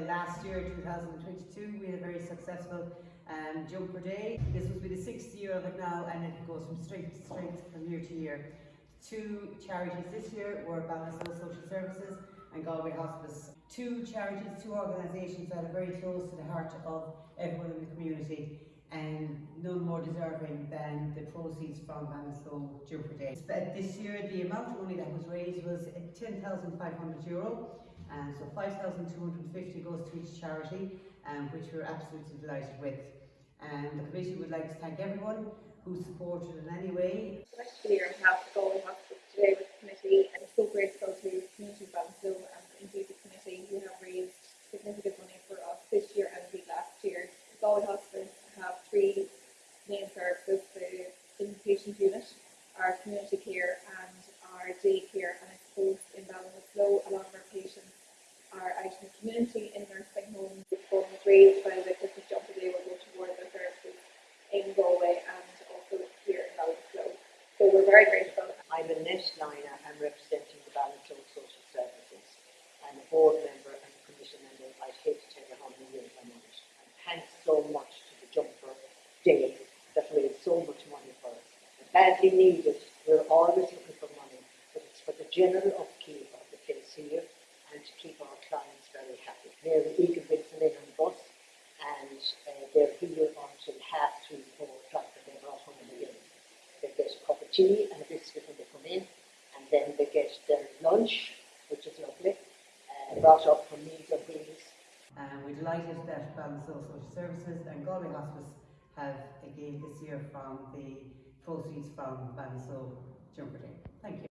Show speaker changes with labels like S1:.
S1: Last year, 2022, we had a very successful um, jumper day. This will be the sixth year of it now and it goes from strength to strength from year to year. Two charities this year were Ballinasloe Social Services and Galway Hospice. Two charities, two organisations that are very close to the heart of everyone in the community and none more deserving than the proceeds from Ballinasloe Jumper Day. But This year, the amount of money that was raised was 10,500 and so 5,250 goes to each charity, um, which we're absolutely delighted with. And the committee would like to thank everyone who supported in any way.
S2: Next year, we have the Galway Hospice today with the committee. I'm so grateful to Community Ballinasloe and indeed the committee who have raised significant money for us this year and indeed last year. The Galway Hospice have three main services, the inpatient unit, our community care and our day care. And I suppose in Ballinasloe, a lot of our patients are out in the community in nursing homes. The funds raised by the Christmas Jumper Day will go towards the services in Galway and also here in Ballinasloe. So we're very grateful.
S3: I'm Annette Lina, I'm representing the Ballinasloe Social Services. I'm a board member and a commission member. I'd hate to tell you how many years I'm on it. And thanks so much to the Jumper Day that raised so much money for us. Badly needed. We're always looking for money, but it's for the general upkeep of the place here to keep our clients very happy. Them in on the bus and uh, they're here until half three, four o'clock and they brought home the in. They get a cup of tea and a biscuit when they come in and then they get their lunch, which is lovely, uh, brought up from Meals on Wheels.
S1: And we're delighted that Ballinasloe Social Services and Galway Hospice have a again this year from the proceeds from Ballinasloe Jumper Day.